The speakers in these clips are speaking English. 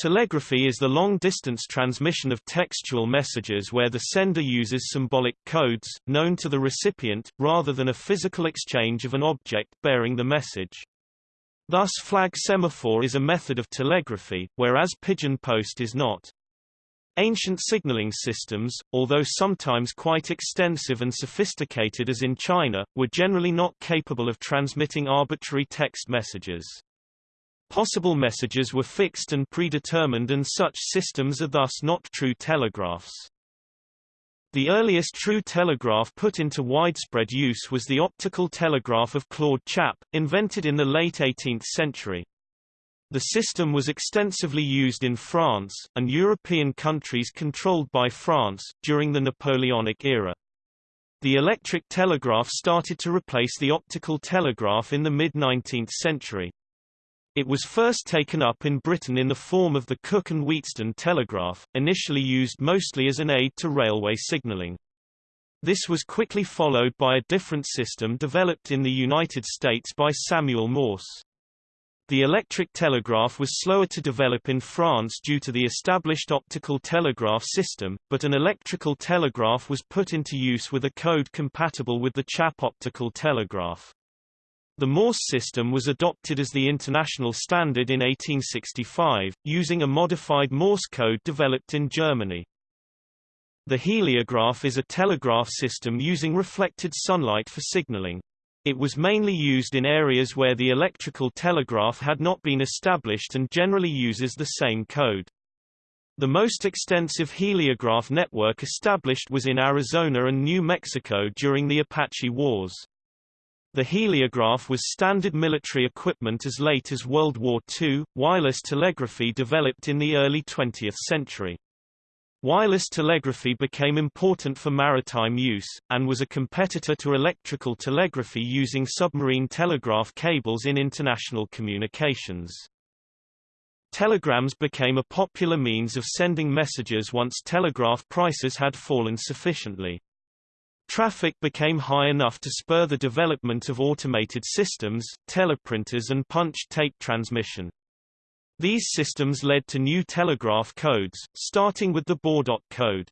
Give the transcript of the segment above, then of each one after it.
Telegraphy is the long-distance transmission of textual messages where the sender uses symbolic codes, known to the recipient, rather than a physical exchange of an object bearing the message. Thus flag semaphore is a method of telegraphy, whereas pigeon post is not. Ancient signaling systems, although sometimes quite extensive and sophisticated as in China, were generally not capable of transmitting arbitrary text messages. Possible messages were fixed and predetermined and such systems are thus not true telegraphs. The earliest true telegraph put into widespread use was the optical telegraph of Claude Chappe, invented in the late 18th century. The system was extensively used in France, and European countries controlled by France, during the Napoleonic era. The electric telegraph started to replace the optical telegraph in the mid-19th century. It was first taken up in Britain in the form of the Cooke and Wheatstone telegraph, initially used mostly as an aid to railway signalling. This was quickly followed by a different system developed in the United States by Samuel Morse. The electric telegraph was slower to develop in France due to the established optical telegraph system, but an electrical telegraph was put into use with a code compatible with the Chappe optical telegraph. The Morse system was adopted as the international standard in 1865, using a modified Morse code developed in Germany. The heliograph is a telegraph system using reflected sunlight for signaling. It was mainly used in areas where the electrical telegraph had not been established and generally uses the same code. The most extensive heliograph network established was in Arizona and New Mexico during the Apache Wars. The heliograph was standard military equipment as late as World War II. Wireless telegraphy developed in the early 20th century. Wireless telegraphy became important for maritime use, and was a competitor to electrical telegraphy using submarine telegraph cables in international communications. Telegrams became a popular means of sending messages once telegraph prices had fallen sufficiently. Traffic became high enough to spur the development of automated systems, teleprinters and punch tape transmission. These systems led to new telegraph codes, starting with the Baudot code.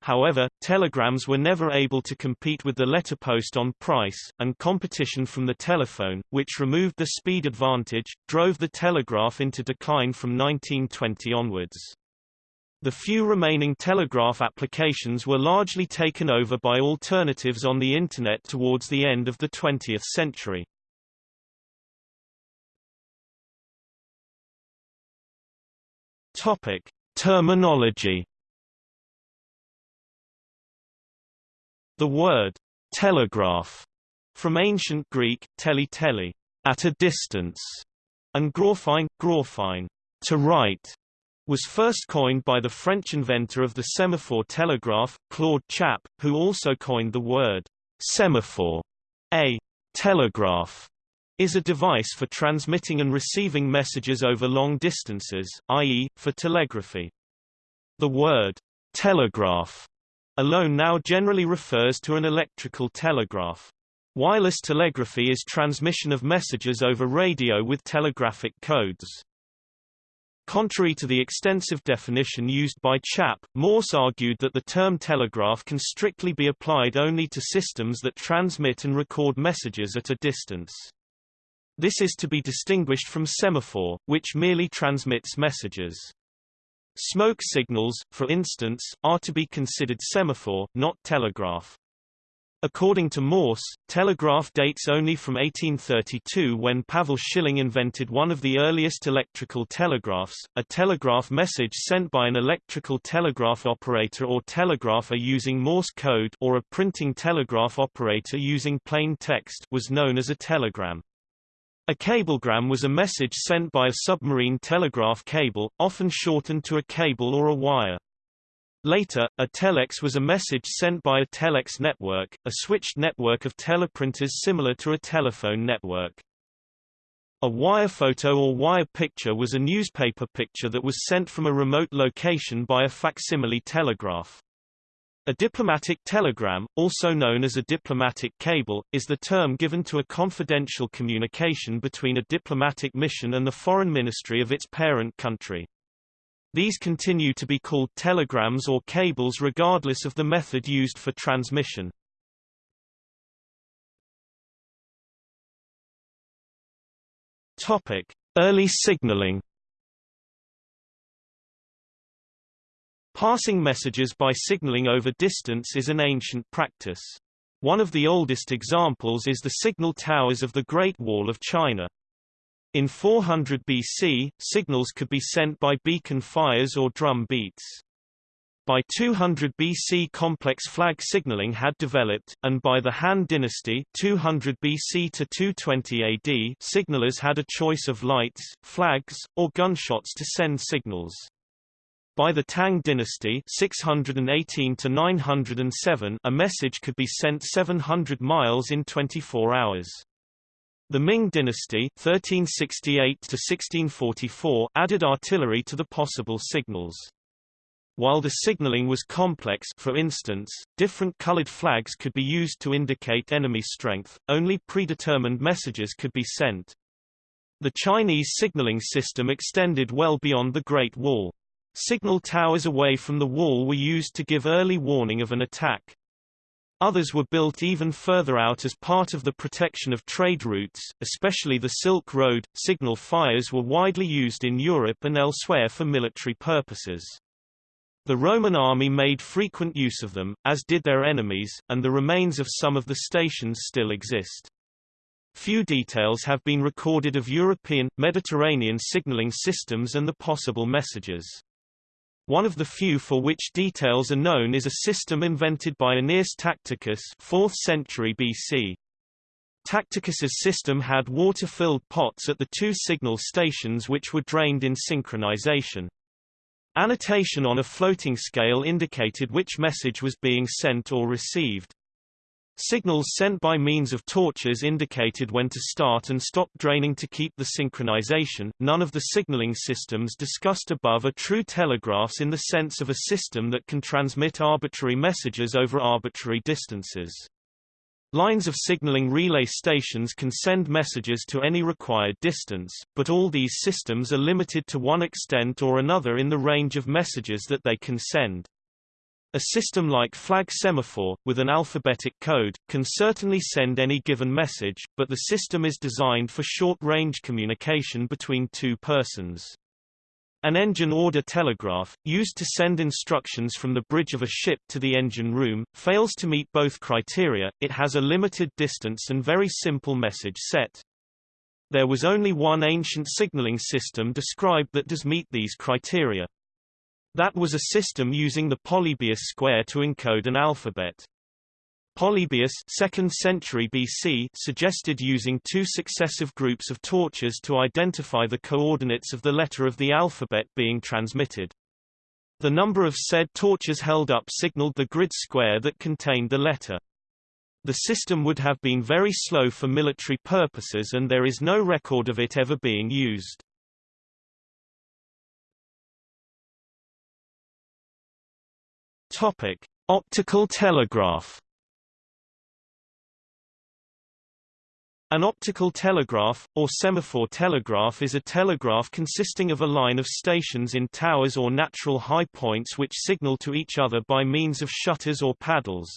However, telegrams were never able to compete with the letterpost on price, and competition from the telephone, which removed the speed advantage, drove the telegraph into decline from 1920 onwards. The few remaining telegraph applications were largely taken over by alternatives on the Internet towards the end of the 20th century. Topic. Terminology The word telegraph from ancient Greek tele tele at a distance and graphein graphein to write was first coined by the French inventor of the semaphore telegraph, Claude Chappe, who also coined the word semaphore. A telegraph is a device for transmitting and receiving messages over long distances, i.e., for telegraphy. The word telegraph alone now generally refers to an electrical telegraph. Wireless telegraphy is transmission of messages over radio with telegraphic codes. Contrary to the extensive definition used by Chappe, Morse argued that the term telegraph can strictly be applied only to systems that transmit and record messages at a distance. This is to be distinguished from semaphore, which merely transmits messages. Smoke signals, for instance, are to be considered semaphore, not telegraph. According to Morse, telegraph dates only from 1832 when Pavel Schilling invented one of the earliest electrical telegraphs, a telegraph message sent by an electrical telegraph operator or telegrapher using Morse code or a printing telegraph operator using plain text was known as a telegram. A cablegram was a message sent by a submarine telegraph cable, often shortened to a cable or a wire. Later, a telex was a message sent by a telex network, a switched network of teleprinters similar to a telephone network. A wire photo or wire picture was a newspaper picture that was sent from a remote location by a facsimile telegraph. A diplomatic telegram, also known as a diplomatic cable, is the term given to a confidential communication between a diplomatic mission and the foreign ministry of its parent country. These continue to be called telegrams or cables regardless of the method used for transmission. Topic: Early signaling. Passing messages by signaling over distance is an ancient practice. One of the oldest examples is the signal towers of the Great Wall of China. In 400 BC, signals could be sent by beacon fires or drum beats. By 200 BC complex flag signaling had developed, and by the Han dynasty 200 BC to 220 AD signalers had a choice of lights, flags, or gunshots to send signals. By the Tang dynasty 618 to 907 a message could be sent 700 miles in 24 hours. The Ming dynasty 1368 to 1644 added artillery to the possible signals. While the signaling was complex for instance, different colored flags could be used to indicate enemy strength, only predetermined messages could be sent. The Chinese signaling system extended well beyond the Great Wall. Signal towers away from the wall were used to give early warning of an attack. Others were built even further out as part of the protection of trade routes, especially the Silk Road. Signal fires were widely used in Europe and elsewhere for military purposes. The Roman army made frequent use of them, as did their enemies, and the remains of some of the stations still exist. Few details have been recorded of European, Mediterranean signaling systems and the possible messages. One of the few for which details are known is a system invented by Aeneas Tacticus 4th century BC. Tacticus's system had water-filled pots at the two signal stations which were drained in synchronization. Annotation on a floating scale indicated which message was being sent or received. Signals sent by means of torches indicated when to start and stop draining to keep the synchronization. None of the signaling systems discussed above are true telegraphs in the sense of a system that can transmit arbitrary messages over arbitrary distances. Lines of signaling relay stations can send messages to any required distance, but all these systems are limited to one extent or another in the range of messages that they can send. A system like flag semaphore, with an alphabetic code, can certainly send any given message, but the system is designed for short-range communication between two persons. An engine order telegraph, used to send instructions from the bridge of a ship to the engine room, fails to meet both criteria, it has a limited distance and very simple message set. There was only one ancient signaling system described that does meet these criteria. That was a system using the Polybius square to encode an alphabet. Polybius 2nd century BC suggested using two successive groups of torches to identify the coordinates of the letter of the alphabet being transmitted. The number of said torches held up signaled the grid square that contained the letter. The system would have been very slow for military purposes and there is no record of it ever being used. Topic: Optical telegraph. An optical telegraph, or semaphore telegraph is a telegraph consisting of a line of stations in towers or natural high points which signal to each other by means of shutters or paddles.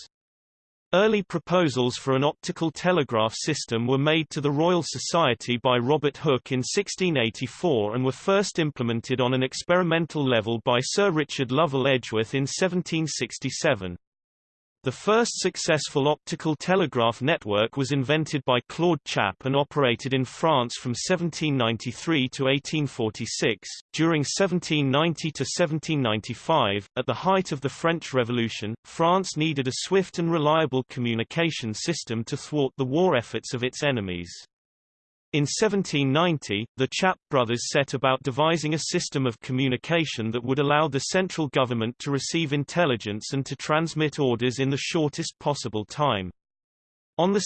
Early proposals for an optical telegraph system were made to the Royal Society by Robert Hooke in 1684 and were first implemented on an experimental level by Sir Richard Lovell Edgeworth in 1767. The first successful optical telegraph network was invented by Claude Chappe and operated in France from 1793 to 1846. During 1790 to 1795, at the height of the French Revolution, France needed a swift and reliable communication system to thwart the war efforts of its enemies. In 1790, the Chappe brothers set about devising a system of communication that would allow the central government to receive intelligence and to transmit orders in the shortest possible time. On 2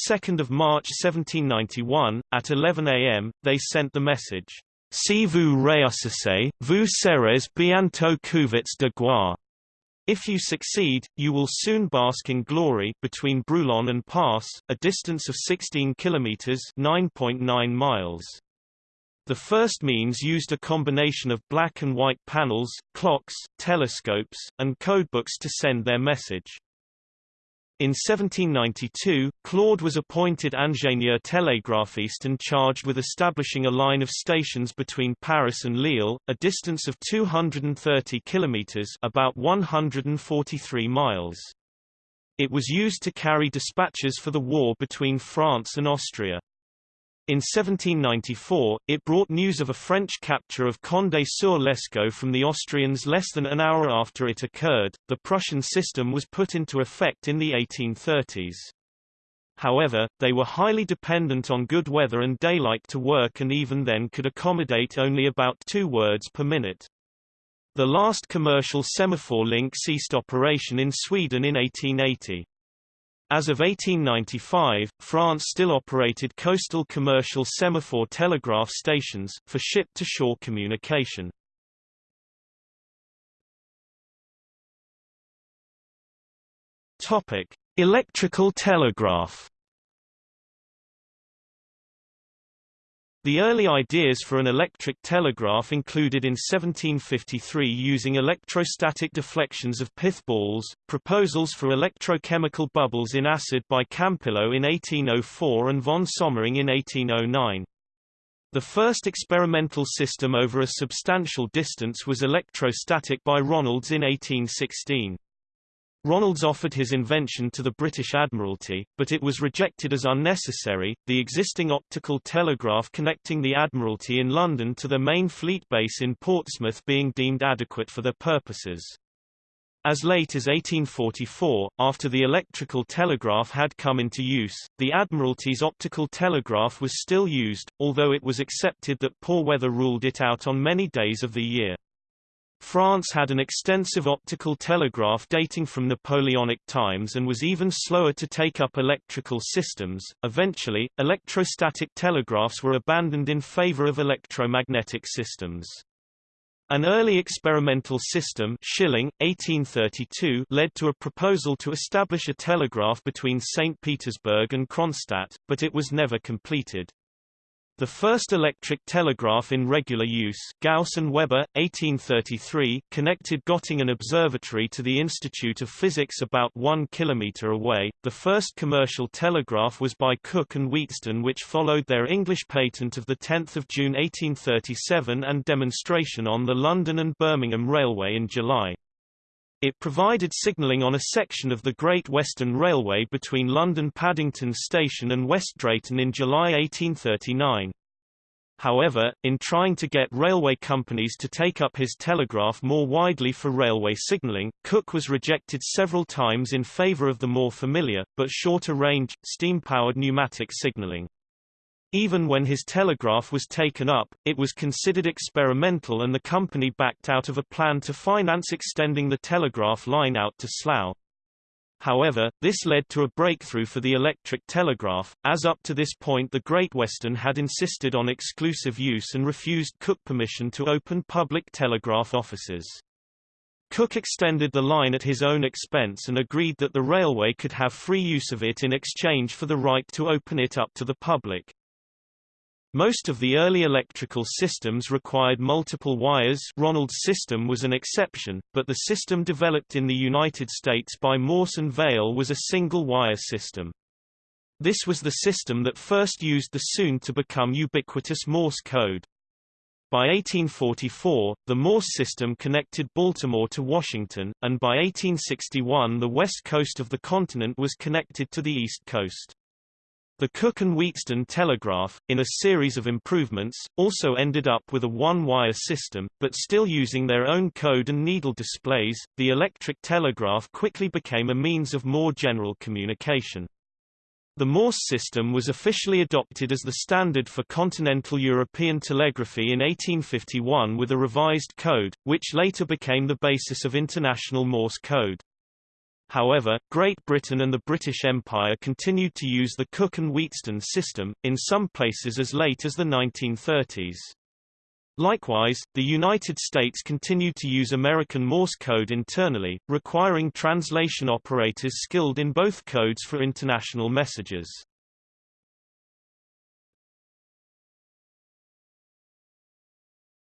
March 1791, at 11 am, they sent the message, Si vous réussissez, vous serez bientôt couverts de gloire. If you succeed, you will soon bask in glory between Brulon and Pass, a distance of 16 kilometers (9.9 miles). The first means used a combination of black and white panels, clocks, telescopes, and codebooks to send their message. In 1792, Claude was appointed ingénieur télégraphiste and charged with establishing a line of stations between Paris and Lille, a distance of 230 kilometers about 143 miles. It was used to carry dispatches for the war between France and Austria. In 1794, it brought news of a French capture of Condé-sur l'Escaut from the Austrians less than an hour after it occurred. The Prussian system was put into effect in the 1830s. However, they were highly dependent on good weather and daylight to work and even then could accommodate only about two words per minute. The last commercial semaphore link ceased operation in Sweden in 1880. As of 1895, France still operated coastal commercial semaphore telegraph stations, for ship-to-shore communication. Electrical telegraph The early ideas for an electric telegraph included in 1753 using electrostatic deflections of pith balls, proposals for electrochemical bubbles in acid by Campillo in 1804 and von Sommering in 1809. The first experimental system over a substantial distance was electrostatic by Ronalds in 1816. Ronalds offered his invention to the British Admiralty, but it was rejected as unnecessary, the existing optical telegraph connecting the Admiralty in London to the main fleet base in Portsmouth being deemed adequate for their purposes. As late as 1844, after the electrical telegraph had come into use, the Admiralty's optical telegraph was still used, although it was accepted that poor weather ruled it out on many days of the year. France had an extensive optical telegraph dating from Napoleonic times and was even slower to take up electrical systems. Eventually, electrostatic telegraphs were abandoned in favor of electromagnetic systems. An early experimental system Schilling, 1832, led to a proposal to establish a telegraph between St. Petersburg and Kronstadt, but it was never completed. The first electric telegraph in regular use Gauss and Weber, 1833, connected Göttingen Observatory to the Institute of Physics about one kilometre away. The first commercial telegraph was by Cooke and Wheatstone which followed their English patent of 10 June 1837 and demonstration on the London and Birmingham Railway in July. It provided signalling on a section of the Great Western Railway between London Paddington Station and West Drayton in July 1839. However, in trying to get railway companies to take up his telegraph more widely for railway signalling, Cooke was rejected several times in favour of the more familiar, but shorter range, steam-powered pneumatic signalling. Even when his telegraph was taken up, it was considered experimental and the company backed out of a plan to finance extending the telegraph line out to Slough. However, this led to a breakthrough for the electric telegraph, as up to this point the Great Western had insisted on exclusive use and refused Cooke permission to open public telegraph offices. Cooke extended the line at his own expense and agreed that the railway could have free use of it in exchange for the right to open it up to the public. Most of the early electrical systems required multiple wires Ronald's system was an exception, but the system developed in the United States by Morse and Vail was a single-wire system. This was the system that first used the soon-to-become ubiquitous Morse code. By 1844, the Morse system connected Baltimore to Washington, and by 1861 the west coast of the continent was connected to the east coast. The Cooke and Wheatstone telegraph, in a series of improvements, also ended up with a one-wire system, but still using their own code and needle displays. The electric telegraph quickly became a means of more general communication. The Morse system was officially adopted as the standard for continental European telegraphy in 1851 with a revised code, which later became the basis of International Morse code. However, Great Britain and the British Empire continued to use the Cooke and Wheatstone system, in some places as late as the 1930s. Likewise, the United States continued to use American Morse code internally, requiring translation operators skilled in both codes for international messages.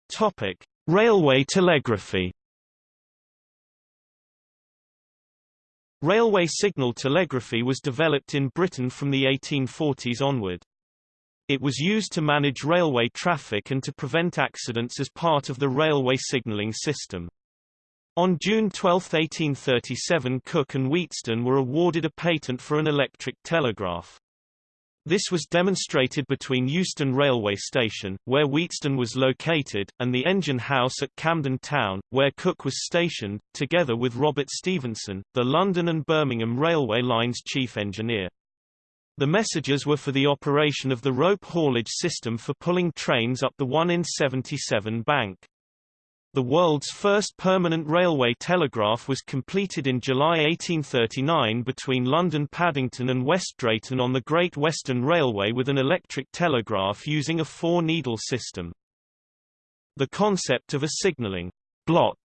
Topic: Railway telegraphy. Railway signal telegraphy was developed in Britain from the 1840s onward. It was used to manage railway traffic and to prevent accidents as part of the railway signalling system. On June 12, 1837 Cooke and Wheatstone were awarded a patent for an electric telegraph. This was demonstrated between Euston Railway Station, where Wheatstone was located, and the engine house at Camden Town, where Cooke was stationed, together with Robert Stephenson, the London and Birmingham Railway Line's chief engineer. The messages were for the operation of the rope haulage system for pulling trains up the 1 in 77 bank. The world's first permanent railway telegraph was completed in July 1839 between London Paddington and West Drayton on the Great Western Railway with an electric telegraph using a four-needle system. The concept of a signalling block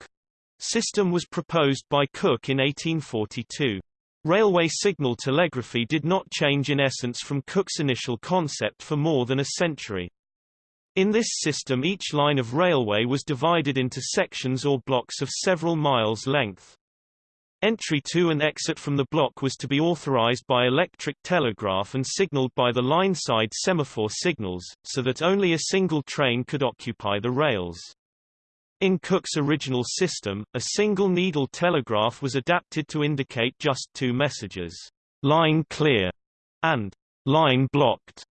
system was proposed by Cooke in 1842. Railway signal telegraphy did not change in essence from Cooke's initial concept for more than a century. In this system each line of railway was divided into sections or blocks of several miles length. Entry to and exit from the block was to be authorized by electric telegraph and signaled by the line-side semaphore signals, so that only a single train could occupy the rails. In Cooke's original system, a single needle telegraph was adapted to indicate just two messages, line clear and line blocked.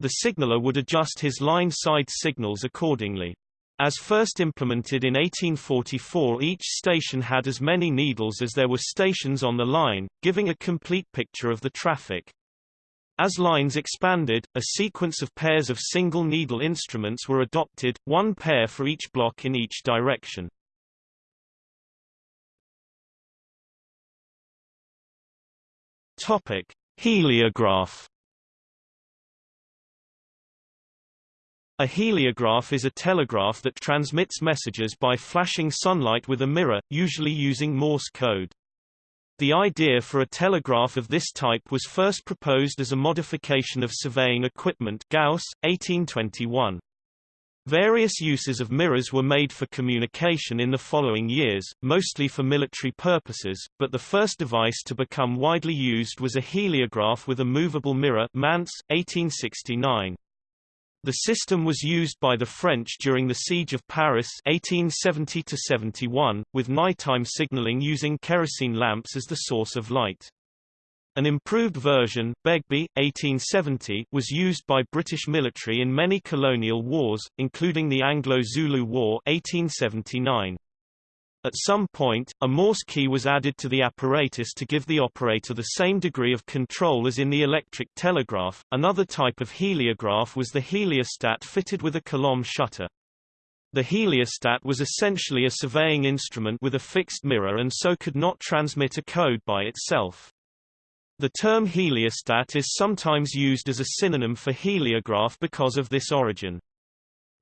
The signaller would adjust his line-side signals accordingly. As first implemented in 1844 each station had as many needles as there were stations on the line, giving a complete picture of the traffic. As lines expanded, a sequence of pairs of single-needle instruments were adopted, one pair for each block in each direction. Topic: Heliograph. A heliograph is a telegraph that transmits messages by flashing sunlight with a mirror, usually using Morse code. The idea for a telegraph of this type was first proposed as a modification of surveying equipment Gauss, 1821. Various uses of mirrors were made for communication in the following years, mostly for military purposes, but the first device to become widely used was a heliograph with a movable mirror Mance, 1869. The system was used by the French during the Siege of Paris 1870-71, with nighttime signaling using kerosene lamps as the source of light. An improved version, Begbie, 1870, was used by British military in many colonial wars, including the Anglo-Zulu War 1879. At some point, a Morse key was added to the apparatus to give the operator the same degree of control as in the electric telegraph. Another type of heliograph was the heliostat fitted with a Colomb shutter. The heliostat was essentially a surveying instrument with a fixed mirror and so could not transmit a code by itself. The term heliostat is sometimes used as a synonym for heliograph because of this origin.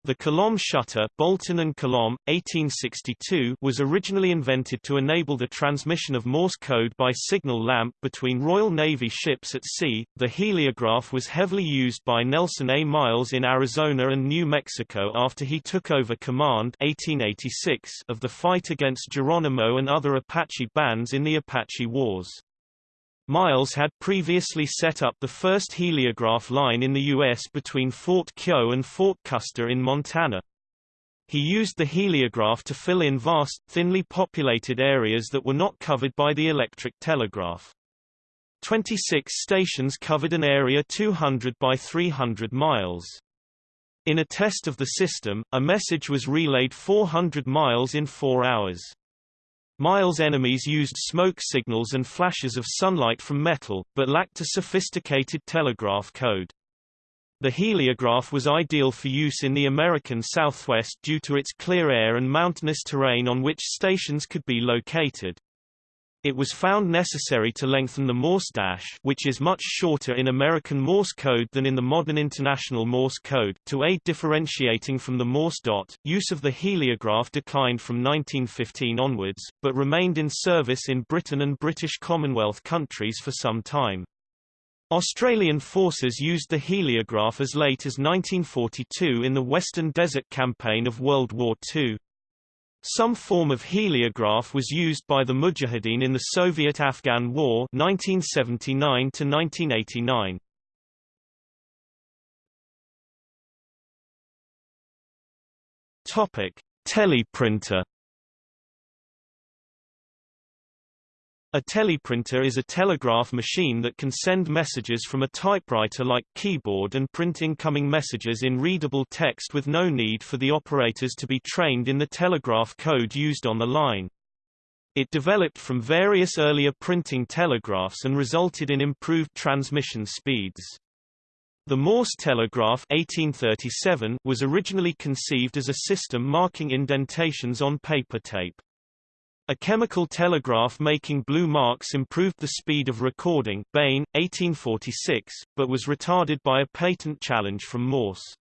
The Colomb shutter Boulton and Colomb, 1862, was originally invented to enable the transmission of Morse code by signal lamp between Royal Navy ships at sea. The heliograph was heavily used by Nelson A. Miles in Arizona and New Mexico after he took over command 1886 of the fight against Geronimo and other Apache bands in the Apache Wars. Miles had previously set up the first heliograph line in the U.S. between Fort Keogh and Fort Custer in Montana. He used the heliograph to fill in vast, thinly populated areas that were not covered by the electric telegraph. 26 stations covered an area 200 by 300 miles. In a test of the system, a message was relayed 400 miles in four hours. Miles' enemies used smoke signals and flashes of sunlight from metal, but lacked a sophisticated telegraph code. The heliograph was ideal for use in the American Southwest due to its clear air and mountainous terrain on which stations could be located. It was found necessary to lengthen the Morse dash which is much shorter in American Morse code than in the modern International Morse code to aid differentiating from the Morse dot. Use of the heliograph declined from 1915 onwards, but remained in service in Britain and British Commonwealth countries for some time. Australian forces used the heliograph as late as 1942 in the Western Desert Campaign of World War II. Some form of heliograph was used by the Mujahideen in the Soviet-Afghan War 1979 1989. Topic: Teleprinter A teleprinter is a telegraph machine that can send messages from a typewriter-like keyboard and print incoming messages in readable text with no need for the operators to be trained in the telegraph code used on the line. It developed from various earlier printing telegraphs and resulted in improved transmission speeds. The Morse telegraph 1837 was originally conceived as a system marking indentations on paper tape. A chemical telegraph making blue marks improved the speed of recording Bain, 1846, but was retarded by a patent challenge from Morse.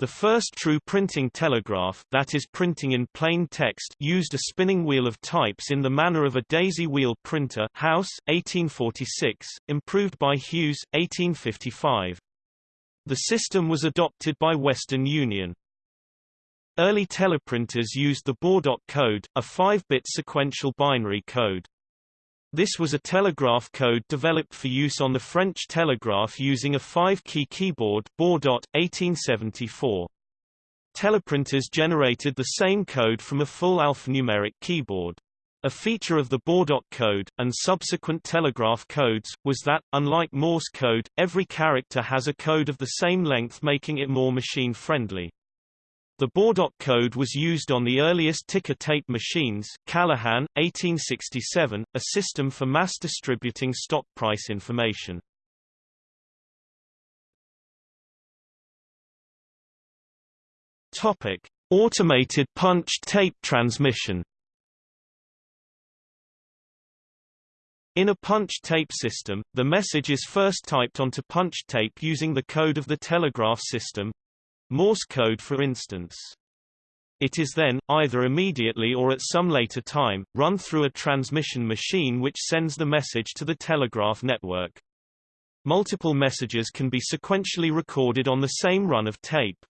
The first true printing telegraph that is printing in plain text used a spinning wheel of types in the manner of a daisy wheel printer House, 1846, improved by Hughes, 1855. The system was adopted by Western Union. Early teleprinters used the Baudot code, a 5-bit sequential binary code. This was a telegraph code developed for use on the French telegraph using a 5-key keyboard Baudot, 1874. Teleprinters generated the same code from a full alphanumeric keyboard. A feature of the Baudot code, and subsequent telegraph codes, was that, unlike Morse code, every character has a code of the same length making it more machine-friendly. The Baudot code was used on the earliest ticker tape machines Calahan, 1867, a system for mass distributing stock price information. Topic: Automated punch tape transmission. In a punch tape system, the message is first typed onto punch tape using the code of the telegraph system, Morse code for instance. It is then, either immediately or at some later time, run through a transmission machine which sends the message to the telegraph network. Multiple messages can be sequentially recorded on the same run of tape.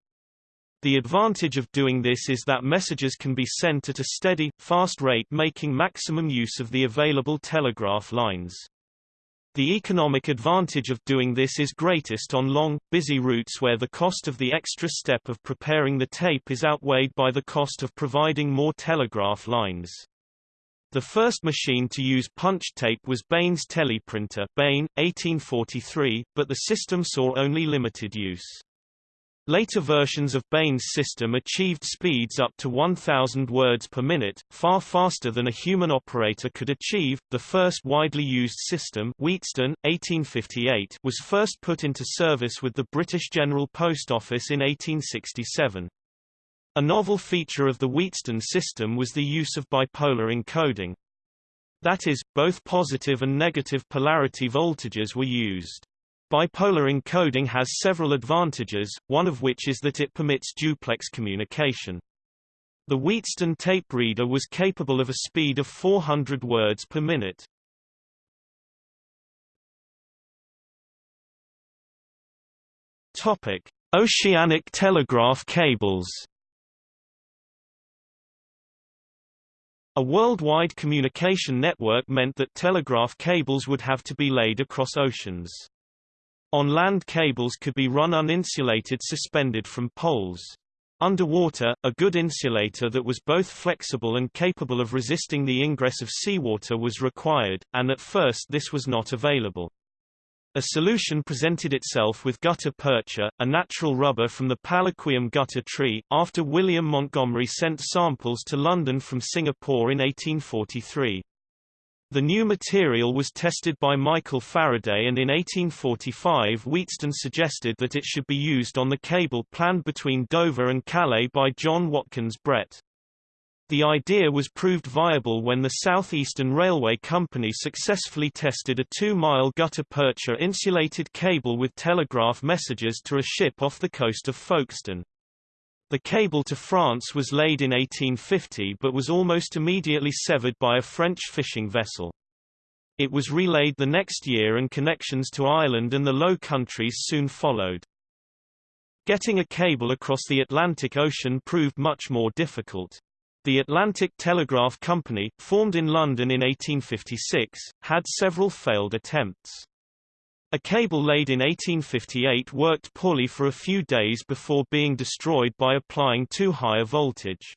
The advantage of doing this is that messages can be sent at a steady, fast rate making maximum use of the available telegraph lines. The economic advantage of doing this is greatest on long, busy routes where the cost of the extra step of preparing the tape is outweighed by the cost of providing more telegraph lines. The first machine to use punch tape was Bain's teleprinter Bain, 1843, but the system saw only limited use. Later versions of Bain's system achieved speeds up to 1,000 words per minute, far faster than a human operator could achieve. The first widely used system, Wheatstone, 1858, was first put into service with the British General Post Office in 1867. A novel feature of the Wheatstone system was the use of bipolar encoding. That is, both positive and negative polarity voltages were used. Bipolar encoding has several advantages, one of which is that it permits duplex communication. The Wheatstone tape reader was capable of a speed of 400 words per minute. Topic: Oceanic telegraph cables. A worldwide communication network meant that telegraph cables would have to be laid across oceans. On land cables could be run uninsulated suspended from poles. Underwater, a good insulator that was both flexible and capable of resisting the ingress of seawater was required, and at first this was not available. A solution presented itself with gutta percha, a natural rubber from the Palaquium gutta tree, after William Montgomerie sent samples to London from Singapore in 1843. The new material was tested by Michael Faraday and in 1845 Wheatstone suggested that it should be used on the cable planned between Dover and Calais by John Watkins Brett. The idea was proved viable when the South Eastern Railway Company successfully tested a 2-mile gutta-percha insulated cable with telegraph messages to a ship off the coast of Folkestone. The cable to France was laid in 1850 but was almost immediately severed by a French fishing vessel. It was relayed the next year and connections to Ireland and the Low Countries soon followed. Getting a cable across the Atlantic Ocean proved much more difficult. The Atlantic Telegraph Company, formed in London in 1856, had several failed attempts. A cable laid in 1858 worked poorly for a few days before being destroyed by applying too high a voltage.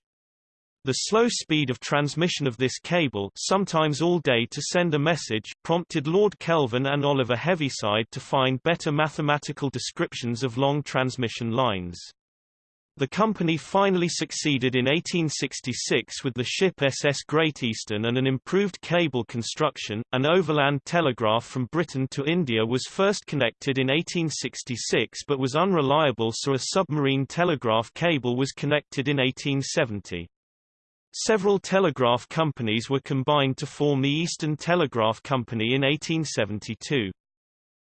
The slow speed of transmission of this cable sometimes all day to send a message prompted Lord Kelvin and Oliver Heaviside to find better mathematical descriptions of long transmission lines. The company finally succeeded in 1866 with the ship SS Great Eastern and an improved cable construction. An overland telegraph from Britain to India was first connected in 1866 but was unreliable so a submarine telegraph cable was connected in 1870. Several telegraph companies were combined to form the Eastern Telegraph Company in 1872.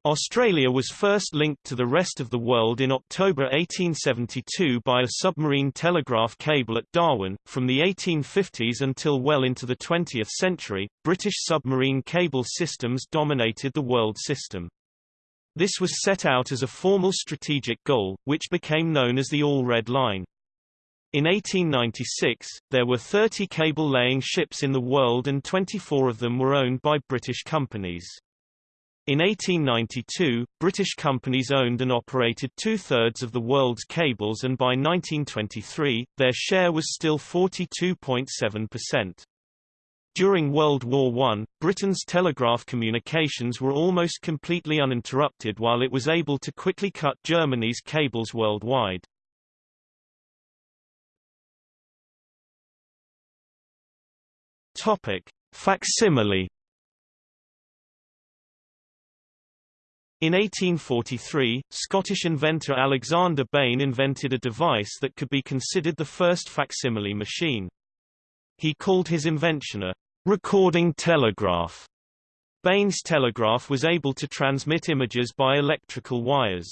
Australia was first linked to the rest of the world in October 1872 by a submarine telegraph cable at Darwin. From the 1850s until well into the 20th century, British submarine cable systems dominated the world system. This was set out as a formal strategic goal, which became known as the All Red Line. In 1896, there were 30 cable-laying ships in the world and 24 of them were owned by British companies. In 1892, British companies owned and operated two-thirds of the world's cables and by 1923, their share was still 42.7%. During World War I, Britain's telegraph communications were almost completely uninterrupted while it was able to quickly cut Germany's cables worldwide. Topic: Facsimile. In 1843, Scottish inventor Alexander Bain invented a device that could be considered the first facsimile machine. He called his invention a recording telegraph. Bain's telegraph was able to transmit images by electrical wires.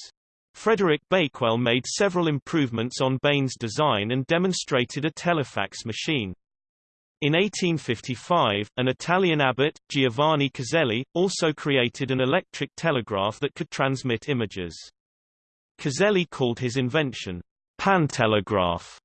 Frederick Bakewell made several improvements on Bain's design and demonstrated a telefax machine. In 1855, an Italian abbot, Giovanni Caselli, also created an electric telegraph that could transmit images. Caselli called his invention, pantelegraph,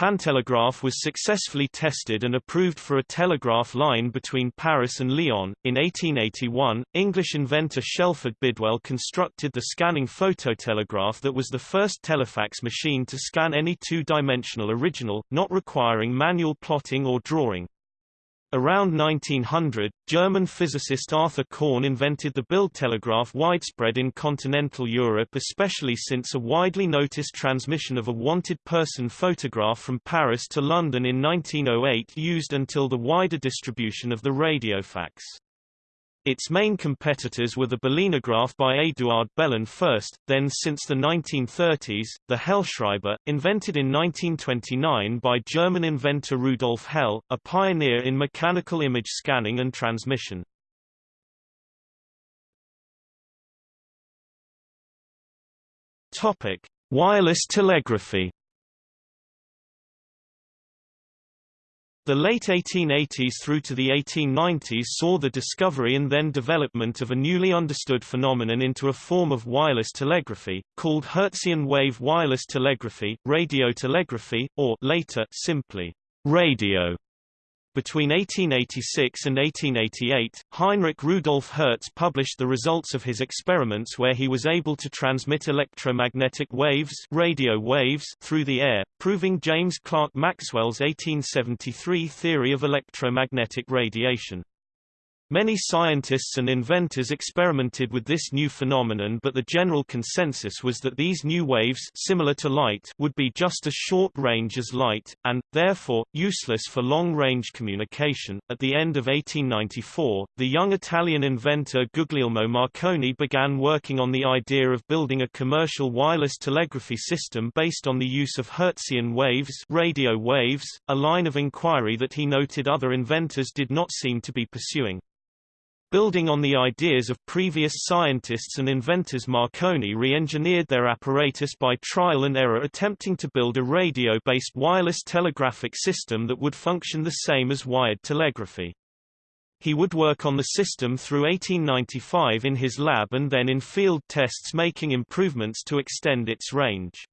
Pantelegraph was successfully tested and approved for a telegraph line between Paris and Lyon. In 1881, English inventor Shelford Bidwell constructed the scanning phototelegraph that was the first telefax machine to scan any two-dimensional original, not requiring manual plotting or drawing. Around 1900, German physicist Arthur Korn invented the Bildtelegraph widespread in continental Europe especially since a widely noticed transmission of a wanted person photograph from Paris to London in 1908 used until the wider distribution of the radiofax. Its main competitors were the Belinograph by Eduard Belin first, then since the 1930s, the Hellschreiber, invented in 1929 by German inventor Rudolf Hell, a pioneer in mechanical image scanning and transmission. Wireless telegraphy The late 1880s through to the 1890s saw the discovery and then development of a newly understood phenomenon into a form of wireless telegraphy, called Hertzian wave wireless telegraphy, radio telegraphy, or later, simply, radio. Between 1886 and 1888, Heinrich Rudolf Hertz published the results of his experiments where he was able to transmit electromagnetic waves, radio waves through the air, proving James Clerk Maxwell's 1873 theory of electromagnetic radiation. Many scientists and inventors experimented with this new phenomenon but the general consensus was that these new waves similar to light would be just as short range as light, and, therefore, useless for long-range communication. At the end of 1894, the young Italian inventor Guglielmo Marconi began working on the idea of building a commercial wireless telegraphy system based on the use of Hertzian waves, radio waves, a line of inquiry that he noted other inventors did not seem to be pursuing. Building on the ideas of previous scientists and inventors Marconi re-engineered their apparatus by trial and error attempting to build a radio-based wireless telegraphic system that would function the same as wired telegraphy. He would work on the system through 1895 in his lab and then in field tests making improvements to extend its range.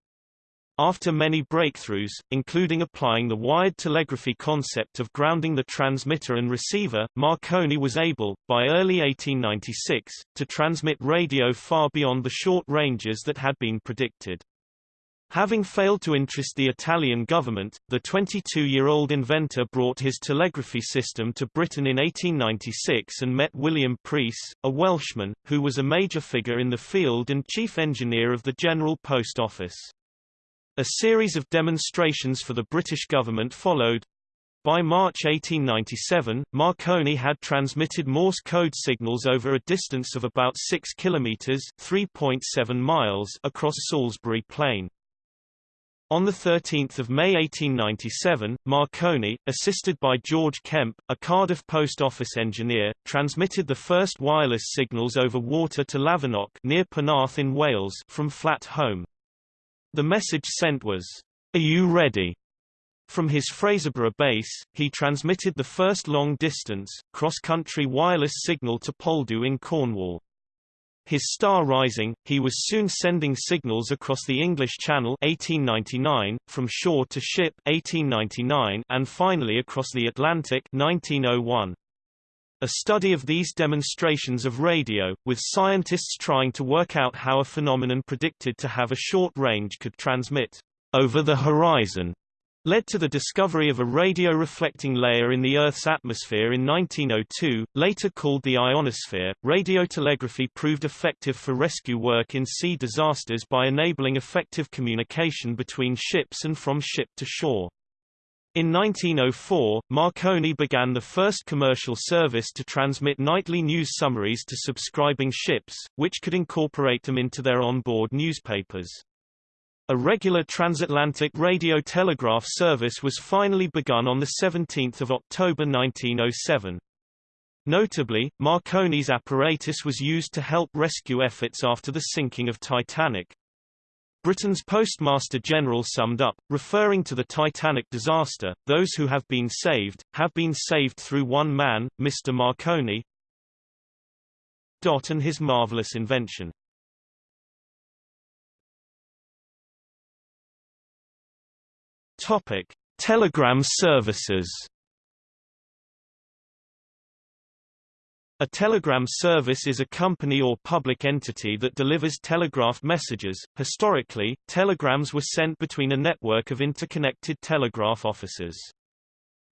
After many breakthroughs, including applying the wired telegraphy concept of grounding the transmitter and receiver, Marconi was able, by early 1896, to transmit radio far beyond the short ranges that had been predicted. Having failed to interest the Italian government, the 22-year-old inventor brought his telegraphy system to Britain in 1896 and met William Preece, a Welshman, who was a major figure in the field and chief engineer of the General Post Office. A series of demonstrations for the British government followed. By March 1897, Marconi had transmitted Morse code signals over a distance of about 6 kilometers (3.7 miles) across Salisbury Plain. On 13 May 1897, Marconi, assisted by George Kemp, a Cardiff post office engineer, transmitted the first wireless signals over water to Lavernock near Penarth in Wales from Flat Holm. The message sent was, Are you ready? From his Fraserburgh base, he transmitted the first long-distance, cross-country wireless signal to Poldhu in Cornwall. His star rising, he was soon sending signals across the English Channel 1899, from shore to ship 1899, and finally across the Atlantic 1901. A study of these demonstrations of radio, with scientists trying to work out how a phenomenon predicted to have a short range could transmit over the horizon, led to the discovery of a radio-reflecting layer in the Earth's atmosphere in 1902, later called the ionosphere. Radiotelegraphy proved effective for rescue work in sea disasters by enabling effective communication between ships and from ship to shore. In 1904, Marconi began the first commercial service to transmit nightly news summaries to subscribing ships, which could incorporate them into their onboard newspapers. A regular transatlantic radio telegraph service was finally begun on 17 October 1907. Notably, Marconi's apparatus was used to help rescue efforts after the sinking of Titanic. Britain's Postmaster General summed up, referring to the Titanic disaster, those who have been saved, have been saved through one man, Mr. Marconi, and his marvelous invention. Topic: Telegram services. A telegram service is a company or public entity that delivers telegraph messages. Historically, telegrams were sent between a network of interconnected telegraph offices.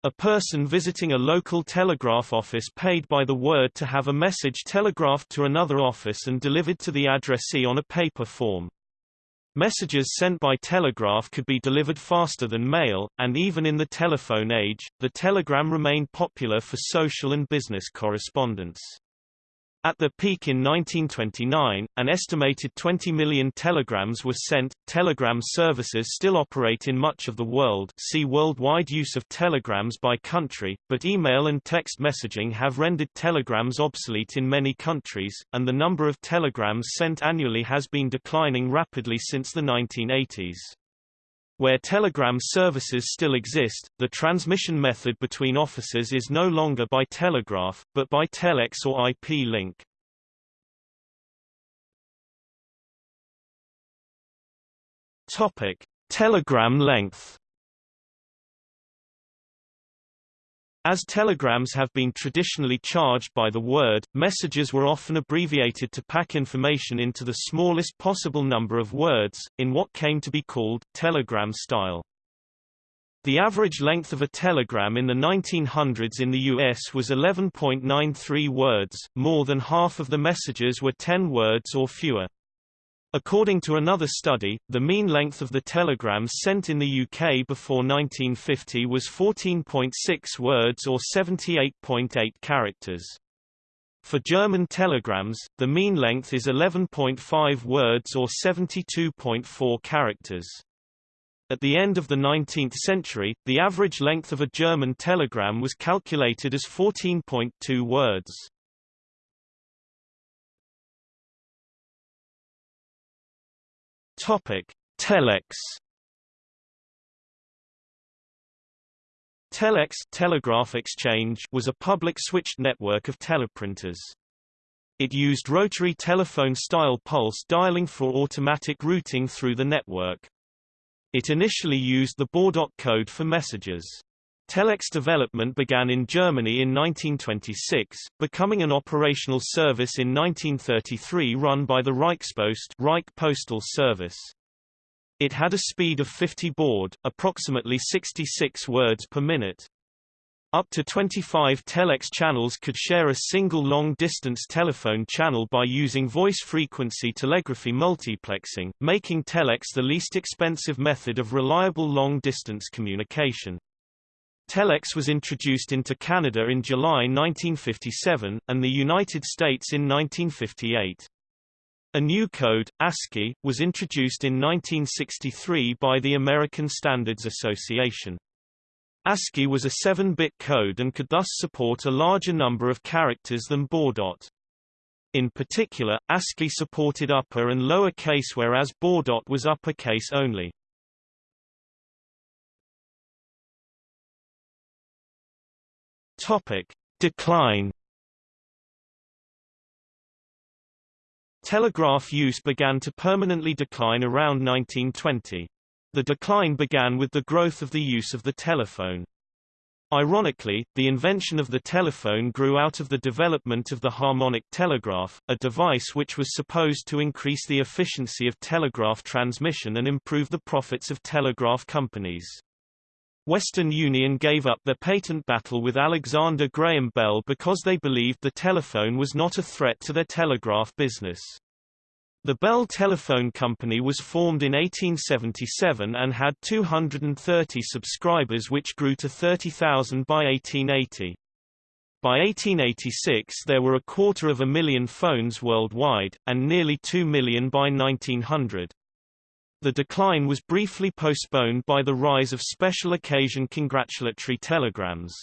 A person visiting a local telegraph office paid by the word to have a message telegraphed to another office and delivered to the addressee on a paper form. Messages sent by telegraph could be delivered faster than mail, and even in the telephone age, the telegram remained popular for social and business correspondence. At the peak in 1929, an estimated 20 million telegrams were sent. Telegram services still operate in much of the world see worldwide use of telegrams by country, but email and text messaging have rendered telegrams obsolete in many countries, and the number of telegrams sent annually has been declining rapidly since the 1980s. Where telegram services still exist, the transmission method between offices is no longer by telegraph, but by telex or IP link. Topic: Telegram length As telegrams have been traditionally charged by the word, messages were often abbreviated to pack information into the smallest possible number of words, in what came to be called telegram style. The average length of a telegram in the 1900s in the U.S. was 11.93 words, more than half of the messages were 10 words or fewer. According to another study, the mean length of the telegrams sent in the UK before 1950 was 14.6 words or 78.8 characters. For German telegrams, the mean length is 11.5 words or 72.4 characters. At the end of the 19th century, the average length of a German telegram was calculated as 14.2 words. Topic: Telex Telex telegraph exchange was a public switched network of teleprinters. It used rotary telephone-style pulse dialing for automatic routing through the network. It initially used the Baudot code for messages. Telex development began in Germany in 1926, becoming an operational service in 1933 run by the Reichspost Reich Postal Service. It had a speed of 50 baud, approximately 66 words per minute. Up to 25 telex channels could share a single long-distance telephone channel by using voice-frequency telegraphy multiplexing, making telex the least expensive method of reliable long-distance communication. Telex was introduced into Canada in July 1957, and the United States in 1958. A new code, ASCII, was introduced in 1963 by the American Standards Association. ASCII was a 7-bit code and could thus support a larger number of characters than Baudot. In particular, ASCII supported upper and lower case whereas Baudot was uppercase only. Topic: Decline Telegraph use began to permanently decline around 1920. The decline began with the growth of the use of the telephone. Ironically, the invention of the telephone grew out of the development of the harmonic telegraph, a device which was supposed to increase the efficiency of telegraph transmission and improve the profits of telegraph companies. Western Union gave up their patent battle with Alexander Graham Bell because they believed the telephone was not a threat to their telegraph business. The Bell Telephone Company was formed in 1877 and had 230 subscribers which grew to 30,000 by 1880. By 1886 there were a quarter of a million phones worldwide, and nearly 2 million by 1900. The decline was briefly postponed by the rise of special occasion congratulatory telegrams.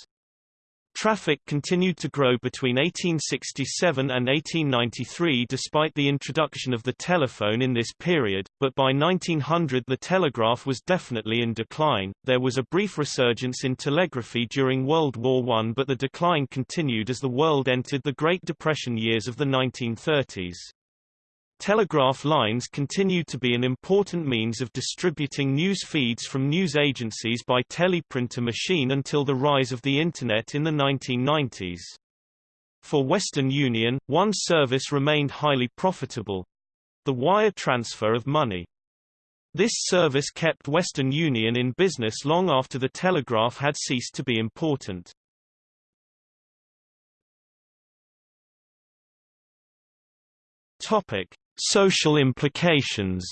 Traffic continued to grow between 1867 and 1893 despite the introduction of the telephone in this period, but by 1900 the telegraph was definitely in decline. There was a brief resurgence in telegraphy during World War I but the decline continued as the world entered the Great Depression years of the 1930s. Telegraph lines continued to be an important means of distributing news feeds from news agencies by teleprinter machine until the rise of the Internet in the 1990s. For Western Union, one service remained highly profitable—the wire transfer of money. This service kept Western Union in business long after the telegraph had ceased to be important. Topic: Social implications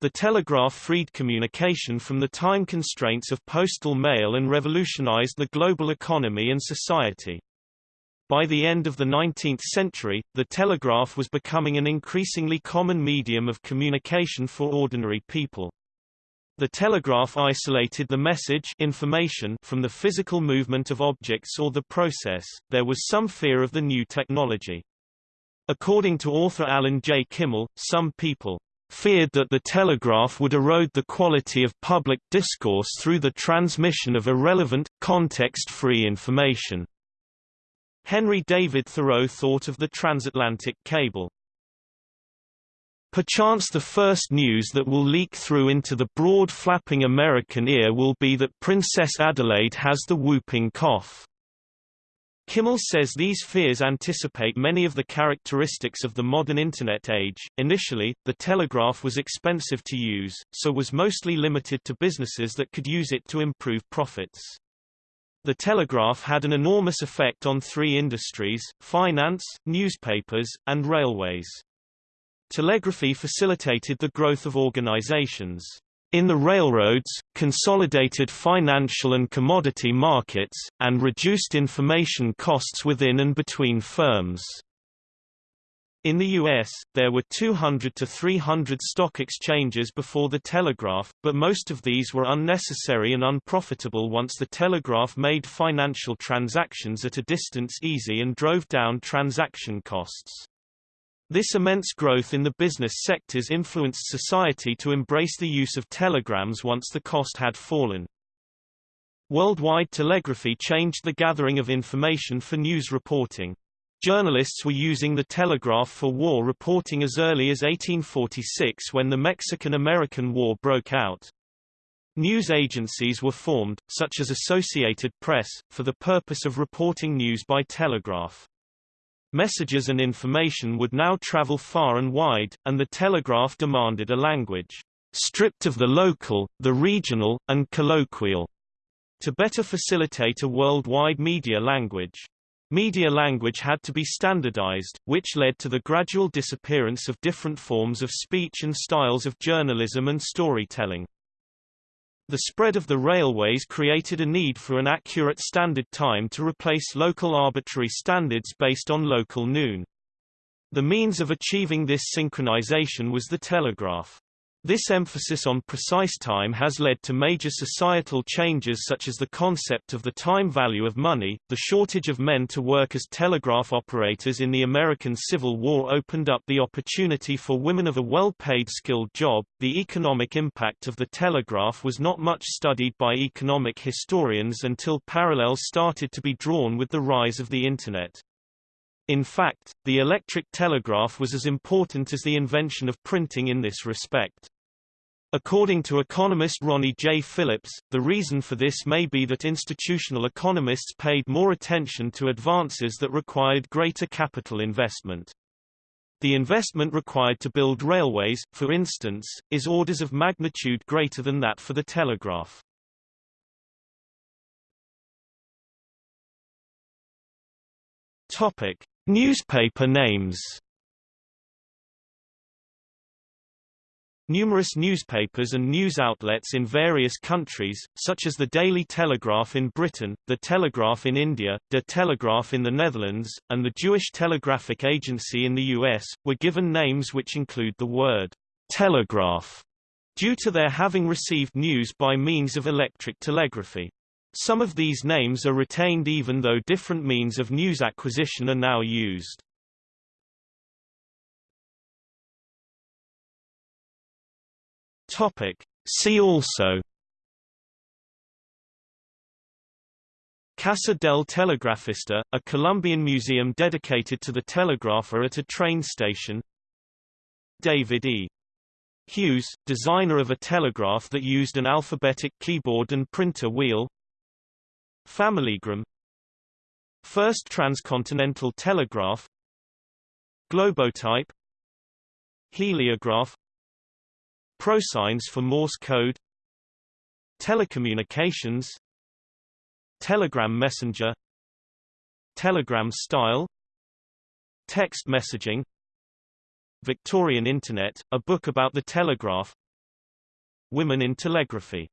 The telegraph freed communication from the time constraints of postal mail and revolutionized the global economy and society. By the end of the 19th century, the telegraph was becoming an increasingly common medium of communication for ordinary people. The telegraph isolated the message information from the physical movement of objects or the process. There was some fear of the new technology. According to author Alan J. Kimmel, some people feared that the telegraph would erode the quality of public discourse through the transmission of irrelevant, context-free information. Henry David Thoreau thought of the transatlantic cable Perchance the first news that will leak through into the broad flapping American ear will be that Princess Adelaide has the whooping cough. Kimmel says these fears anticipate many of the characteristics of the modern Internet age. Initially, the telegraph was expensive to use, so was mostly limited to businesses that could use it to improve profits. The telegraph had an enormous effect on three industries, finance, newspapers, and railways. Telegraphy facilitated the growth of organizations in the railroads, consolidated financial and commodity markets, and reduced information costs within and between firms. In the U.S., there were 200 to 300 stock exchanges before the telegraph, but most of these were unnecessary and unprofitable once the telegraph made financial transactions at a distance easy and drove down transaction costs. This immense growth in the business sectors influenced society to embrace the use of telegrams once the cost had fallen. Worldwide telegraphy changed the gathering of information for news reporting. Journalists were using the telegraph for war reporting as early as 1846 when the Mexican-American War broke out. News agencies were formed, such as Associated Press, for the purpose of reporting news by telegraph. Messages and information would now travel far and wide, and the telegraph demanded a language stripped of the local, the regional, and colloquial, to better facilitate a worldwide media language. Media language had to be standardized, which led to the gradual disappearance of different forms of speech and styles of journalism and storytelling. The spread of the railways created a need for an accurate standard time to replace local arbitrary standards based on local noon. The means of achieving this synchronization was the telegraph. This emphasis on precise time has led to major societal changes such as the concept of the time value of money, the shortage of men to work as telegraph operators in the American Civil War opened up the opportunity for women of a well-paid skilled job. The economic impact of the telegraph was not much studied by economic historians until parallels started to be drawn with the rise of the Internet. In fact, the electric telegraph was as important as the invention of printing in this respect. According to economist Ronnie J. Phillips, the reason for this may be that institutional economists paid more attention to advances that required greater capital investment. The investment required to build railways, for instance, is orders of magnitude greater than that for the telegraph. Topic: Newspaper names Numerous newspapers and news outlets in various countries, such as the Daily Telegraph in Britain, the Telegraph in India, De Telegraaf in the Netherlands, and the Jewish Telegraphic Agency in the U.S., were given names which include the word telegraph, due to their having received news by means of electric telegraphy. Some of these names are retained even though different means of news acquisition are now used. Topic. See also Casa del Telegrafista, a Colombian museum dedicated to the telegrapher at a train station David E. Hughes, designer of a telegraph that used an alphabetic keyboard and printer wheel Familygram First transcontinental telegraph Globotype Heliograph Prosigns for Morse code Telecommunications Telegram messenger Telegram style Text messaging Victorian Internet, a book about the telegraph Women in telegraphy